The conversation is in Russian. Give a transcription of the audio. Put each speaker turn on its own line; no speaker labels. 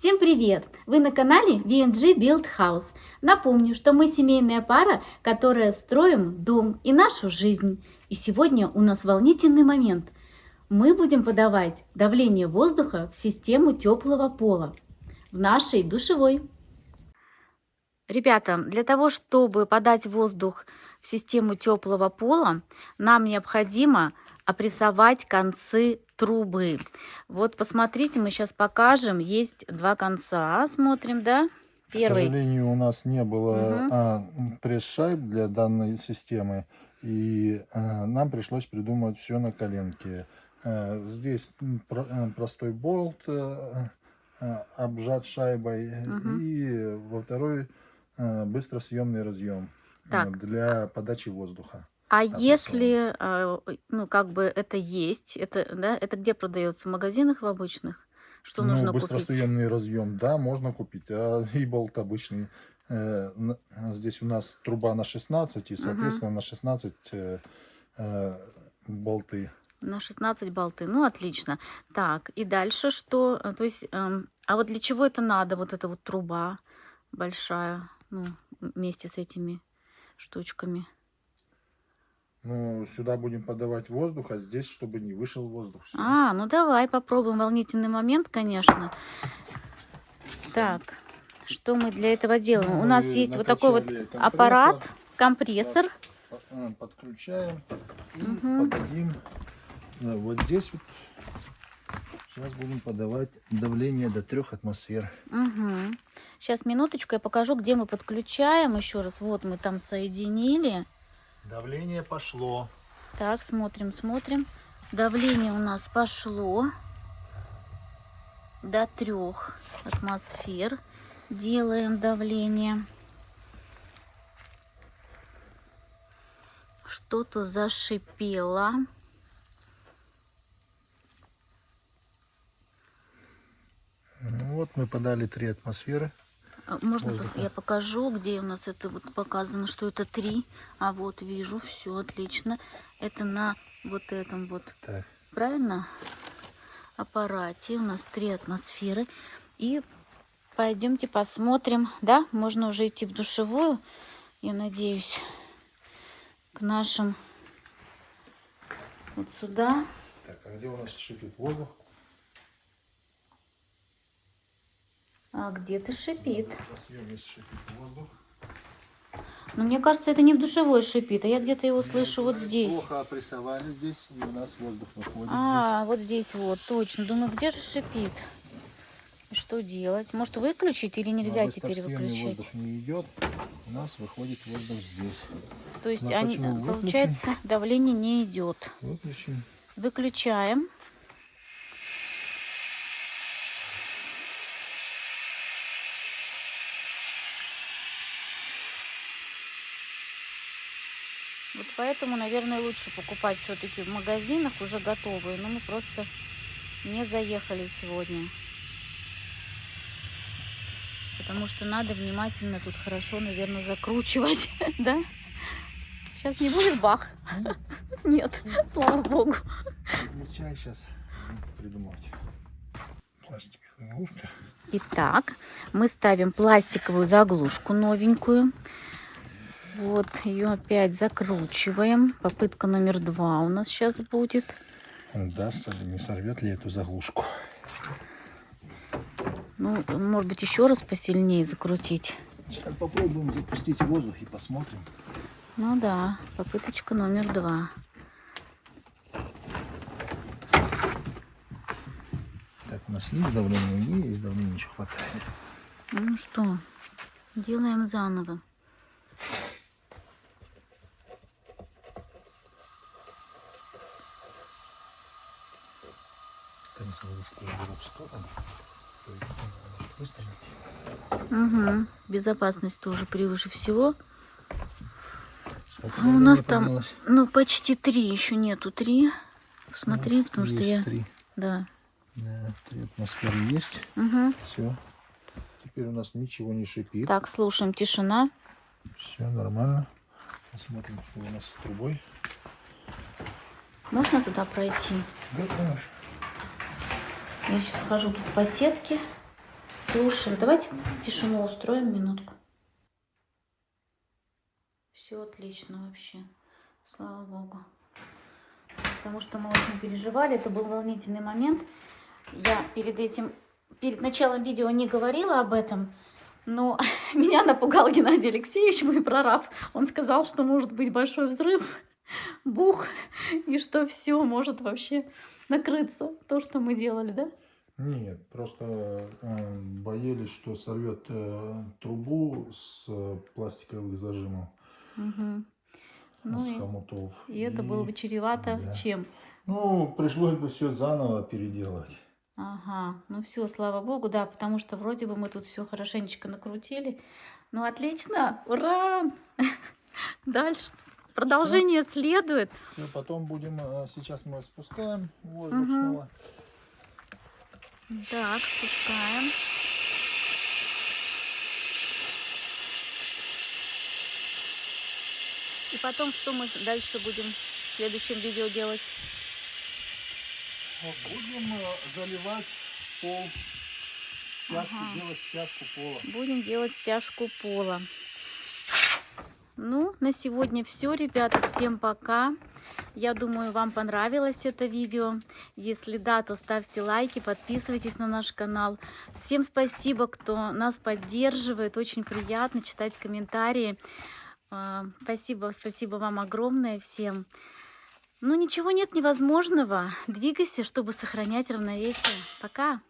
Всем привет! Вы на канале VNG Build House. Напомню, что мы семейная пара, которая строим дом и нашу жизнь. И сегодня у нас волнительный момент. Мы будем подавать давление воздуха в систему теплого пола в нашей душевой. Ребята, для того, чтобы подать воздух в систему теплого пола, нам необходимо опрессовать концы трубы. Вот посмотрите, мы сейчас покажем. Есть два конца. Смотрим, да?
Первый. К сожалению, у нас не было угу. а, пресс-шайб для данной системы. И а, нам пришлось придумать все на коленке. А, здесь про, а, простой болт а, обжат шайбой. Угу. И во второй а, быстросъемный разъем так. для подачи воздуха.
А если, а, ну, как бы это есть, это, да, это где продается? В магазинах в обычных? Что ну, нужно
быстросъемный купить? разъем, да, можно купить. А и болт обычный. Э, здесь у нас труба на 16, и, соответственно, угу. на 16 э, э, болты.
На 16 болты. Ну, отлично. Так, и дальше что? То есть, э, а вот для чего это надо, вот эта вот труба большая, ну, вместе с этими штучками?
Ну, сюда будем подавать воздух, а здесь, чтобы не вышел воздух.
Все. А, ну давай попробуем. Волнительный момент, конечно. Так, что мы для этого делаем? Ну, У нас есть вот такой вот аппарат, компрессор.
Э, подключаем и угу. подадим. Вот здесь вот сейчас будем подавать давление до трех атмосфер.
Угу. Сейчас минуточку, я покажу, где мы подключаем. Еще раз, вот мы там соединили.
Давление пошло.
Так, смотрим, смотрим. Давление у нас пошло до трех атмосфер. Делаем давление. Что-то зашипело.
Ну вот мы подали три атмосферы.
А, можно воздуха. я покажу, где у нас это вот показано, что это три. А вот вижу, все отлично. Это на вот этом вот, так. правильно? Аппарате у нас три атмосферы. И пойдемте посмотрим, да, можно уже идти в душевую, я надеюсь, к нашим вот сюда.
Так, а где у нас шипит воздух?
А где-то шипит. Но мне кажется, это не в душевой шипит, а я где-то его слышу вот здесь.
Плохо опрессовали здесь, и у нас воздух выходит.
А, здесь. вот здесь вот, точно. Думаю, где же шипит? Что делать? Может выключить или нельзя Но теперь выключать?
воздух не идет, у нас выходит воздух здесь.
То есть, они, получается, давление не идет.
Выключим.
Выключаем. Вот поэтому, наверное, лучше покупать все-таки в магазинах уже готовые. Но мы просто не заехали сегодня. Потому что надо внимательно тут хорошо, наверное, закручивать. Да? Сейчас не будет бах? Нет, слава богу.
Чай сейчас придумать. Пластиковая заглушка.
Итак, мы ставим пластиковую заглушку новенькую. Вот, ее опять закручиваем. Попытка номер два у нас сейчас будет.
Ли, не сорвет ли эту заглушку?
Ну, может быть, еще раз посильнее закрутить.
Сейчас попробуем запустить воздух и посмотрим.
Ну да, попыточка номер два.
Так, у нас есть давление? Есть давление, еще хватает.
Ну что, делаем заново. Угу. Безопасность тоже превыше всего. А у нас там, ну, почти три, еще нету три. Посмотри, ну, потому что я... Три. Да.
Да, три атмосферы есть.
Угу.
Все. Теперь у нас ничего не шипит.
Так, слушаем, тишина.
Все нормально. Посмотрим, что у нас с трубой.
Можно туда пройти?
Да, конечно.
Я сейчас хожу тут по сетке. Слушаем. Давайте тишину устроим минутку. Все отлично вообще. Слава богу. Потому что мы очень переживали. Это был волнительный момент. Я перед этим, перед началом видео не говорила об этом. Но меня напугал Геннадий Алексеевич, мой прораб. Он сказал, что может быть большой взрыв, бух, и что все может вообще накрыться. То, что мы делали, да?
Нет, просто э, боялись, что сорвет э, трубу с э, пластиковых зажимов,
Угу. Ну
с
и,
хомутов.
и это было бы чревато
да.
чем?
Ну, пришлось бы все заново переделать.
Ага, ну все, слава богу, да, потому что вроде бы мы тут все хорошенечко накрутили. Ну отлично, ура! Дальше. Продолжение следует.
И потом будем, э, сейчас мы спускаем воздух
Мгм.
снова.
Так, спускаем. И потом, что мы дальше будем в следующем видео делать?
Будем э, заливать пол, стяжку,
Ага.
делать стяжку пола.
Будем делать стяжку пола. Ну, на сегодня все, ребята. Всем пока. Я думаю, вам понравилось это видео. Если да, то ставьте лайки, подписывайтесь на наш канал. Всем спасибо, кто нас поддерживает. Очень приятно читать комментарии. А, Спасибо, спасибо вам огромное всем. Ну, ничего нет невозможного. Двигайся, чтобы сохранять равновесие. Пока.